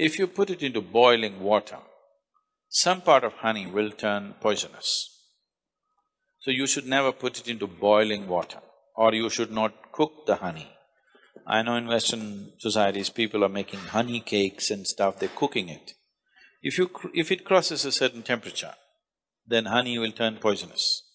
If you put it into boiling water, some part of honey will turn poisonous. So you should never put it into boiling water or you should not cook the honey. I know in Western societies, people are making honey cakes and stuff, they're cooking it. If you… if it crosses a certain temperature, then honey will turn poisonous.